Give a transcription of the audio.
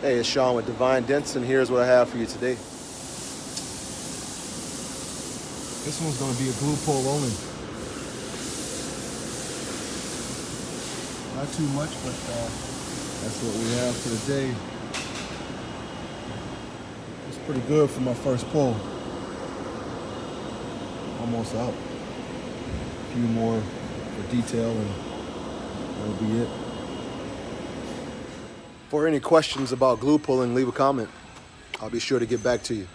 Hey, it's Sean with Divine Denson. Here's what I have for you today. This one's gonna be a glue pull only. Not too much, but uh, that's what we have for the day. It's pretty good for my first pull. Almost out. A few more for detail and that'll be it. For any questions about glue pulling, leave a comment. I'll be sure to get back to you.